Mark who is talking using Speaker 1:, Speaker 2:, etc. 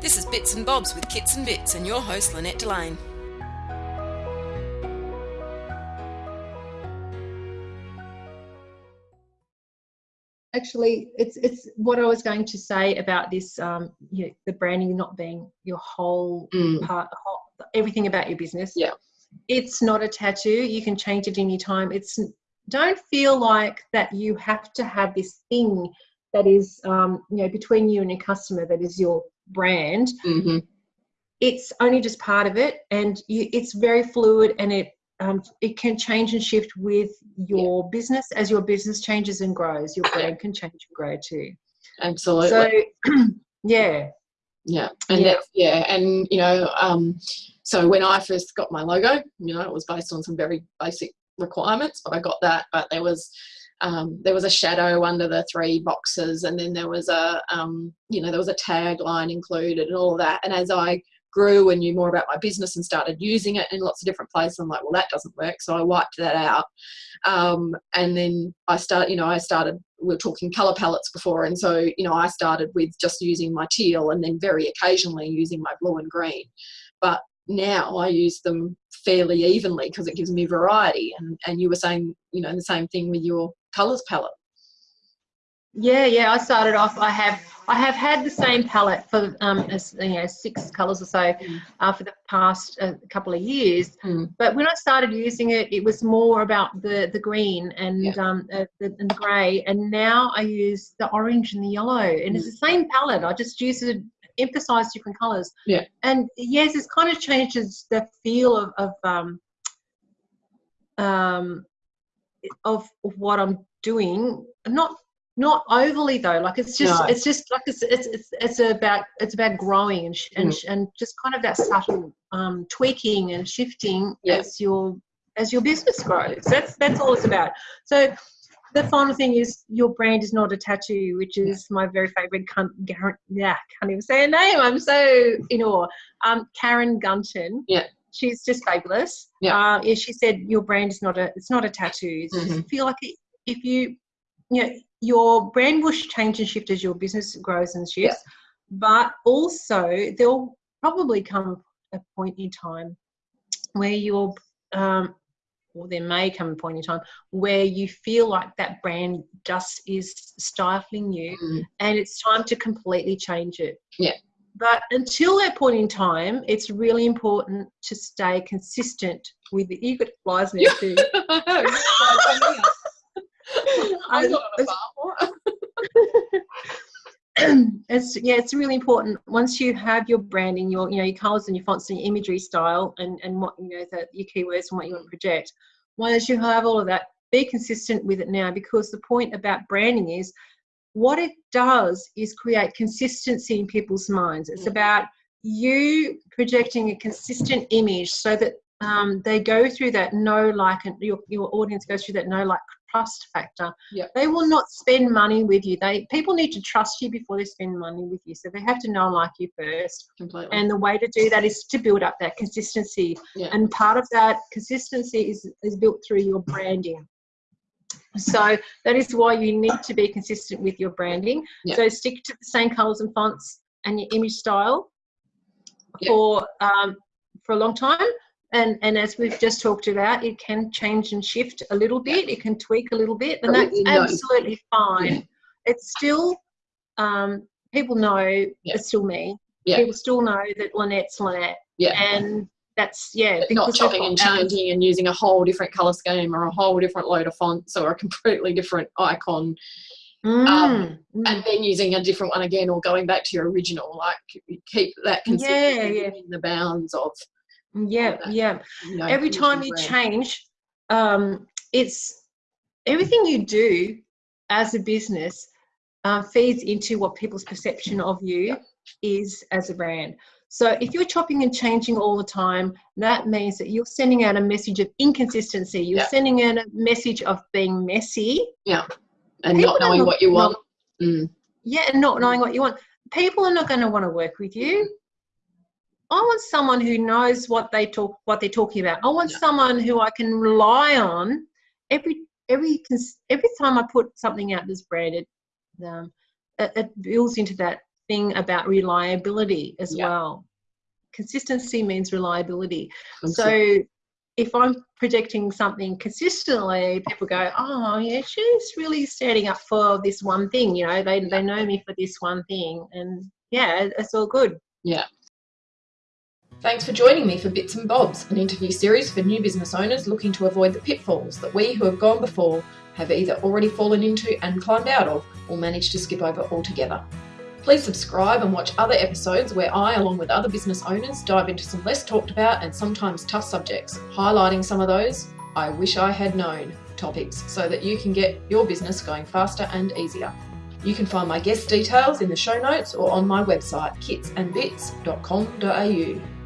Speaker 1: This is Bits and Bobs with Kits and Bits and your host Lynette Delane.
Speaker 2: actually it's it's what i was going to say about this um you know, the branding not being your whole
Speaker 3: Mm.
Speaker 2: part whole, everything about your business
Speaker 3: Yeah.
Speaker 2: it's not a tattoo you can change it any time it's don't feel like that you have to have this thing that is um you know between you and your customer that is your brand
Speaker 3: hmm
Speaker 2: it's only just part of it and you, it's very fluid and it um, it can change and shift with your business as your business changes and grows your brand can change and grow too
Speaker 3: Absolutely.
Speaker 2: so yeah
Speaker 3: yeah. And
Speaker 2: Yeah.
Speaker 3: that's, yeah. And, you know, um, so when I first got my logo, you know, it was based on some very basic requirements, but I got that, but there was, um, there was a shadow under the three boxes and then there was a, um, you know, there was a tagline included and all that. And as I grew and knew more about my business and started using it in lots of different places, I'm like, well, that doesn't work. So I wiped that out. Um, and then I start, you know, I started, we are talking color palettes before. And so, you know, I started with just using my teal and then very occasionally using my blue and green. But now I use them fairly evenly because it gives me variety. And, and you were saying, you know, the same thing with your colors palette.
Speaker 2: yeah yeah i started off i have i have had the same palette for um as, you know six colors or so
Speaker 3: Mm.
Speaker 2: uh, for the past uh, couple of years
Speaker 3: Mm.
Speaker 2: but when i started using it it was more about the the green and
Speaker 3: Yeah.
Speaker 2: um uh, the, and the gray and now i use the orange and the yellow and it's
Speaker 3: Mm.
Speaker 2: the same palette i just use it emphasize different colors
Speaker 3: Yeah.
Speaker 2: and yes it's kind of changes the feel of, of um um of, of what i'm doing not not overly though like it's just
Speaker 3: No.
Speaker 2: it's just like it's it's it's, it's about it's about growing and sh-
Speaker 3: Mm.
Speaker 2: and, sh- and just kind of that subtle um tweaking and shifting
Speaker 3: Yeah.
Speaker 2: as your as your business grows that's that's all it's about so the final thing is your brand is not a tattoo which is my very favorite Gar- yeah can't even say her name. I'm so in awe. Um karen gunton.
Speaker 3: Yeah.
Speaker 2: she's just fabulous.
Speaker 3: Yeah.
Speaker 2: uh yeah, she said your brand is not a it's not a tattoo. It's just
Speaker 3: Mhm.
Speaker 2: feel like it, if you you know your brand will change and shift as your business grows and shifts. But also there'll probably come a point in time where you'll um or there may come a point in time where you feel like that brand just is stifling you
Speaker 3: Mm.
Speaker 2: and it's time to completely change it.
Speaker 3: Yeah.
Speaker 2: But until that point in time, it's really important to stay consistent with the got flies now too.
Speaker 3: I'm not a farm.
Speaker 2: it's yeah, it's really important. Once you have your branding, your you know your colours and your fonts and your imagery style, and and what you know that your keywords and what you want to project. Once you have all of that, be consistent with it now because the point about branding is what it does is create consistency in people's minds. It's
Speaker 3: Mm.
Speaker 2: about you projecting a consistent image so that um, they go through that know, like, and your, your audience goes through that know, like, trust factor.
Speaker 3: Yep.
Speaker 2: They will not spend money with you. They people need to trust you before they spend money with you. So they have to know and like you first.
Speaker 3: Completely.
Speaker 2: And the way to do that is to build up that consistency.
Speaker 3: Yeah.
Speaker 2: And part of that consistency is, is built through your branding. So that is why you need to be consistent with your branding.
Speaker 3: Yeah.
Speaker 2: So stick to the same colors and fonts and your image style for um, for a long time. And and as we've just talked about, it can change and shift a little bit. It can tweak a little bit, and that's absolutely fine.
Speaker 3: Yeah.
Speaker 2: It's still um, people know
Speaker 3: Yeah.
Speaker 2: it's still me.
Speaker 3: Yeah.
Speaker 2: People still know that Lynette's Lynette,
Speaker 3: yeah.
Speaker 2: and that's yeah.
Speaker 3: But not chopping and changing and using a whole different color scheme or a whole different load of fonts or a completely different icon
Speaker 2: Mm,
Speaker 3: Um,
Speaker 2: mm.
Speaker 3: and then using a different one again or going back to your original like keep that consistent
Speaker 2: yeah.
Speaker 3: within the bounds of
Speaker 2: yeah,
Speaker 3: that.
Speaker 2: yeah.
Speaker 3: you know,
Speaker 2: every time you
Speaker 3: brand.
Speaker 2: change um, it's everything you do as a business uh, feeds into what people's perception of you
Speaker 3: Yeah.
Speaker 2: is as a brand so if you're chopping and changing all the time that means that you're sending out a message of inconsistency you're
Speaker 3: Yeah.
Speaker 2: sending out a message of being messy Yeah.
Speaker 3: and
Speaker 2: people
Speaker 3: not knowing
Speaker 2: not-
Speaker 3: what you want
Speaker 2: not-
Speaker 3: mm.
Speaker 2: yeah and not knowing what you want people are not going to want to work with you I want someone who knows what they talk, what they're talking about. I want
Speaker 3: Yeah.
Speaker 2: someone who I can rely on. Every every every time I put something out that's branded, um, it, it builds into that thing about reliability as
Speaker 3: Yeah.
Speaker 2: well. Consistency means reliability.
Speaker 3: I'm
Speaker 2: So if I'm projecting something consistently, people go, "Oh, yeah, she's really standing up for this one thing." You know, they they know me for this one thing, and yeah, it's all good.
Speaker 3: Thanks for joining me for Bits and Bobs, an interview series for new business owners looking to avoid the pitfalls that we who have gone before have either already fallen into and climbed out of or managed to skip over altogether. Please subscribe and watch other episodes where I, along with other business owners, dive into some less talked about and sometimes tough subjects, highlighting some of those I wish I had known topics so that you can get your business going faster and easier. You can find my guest details in the show notes or on my website kitsandbits.com.au.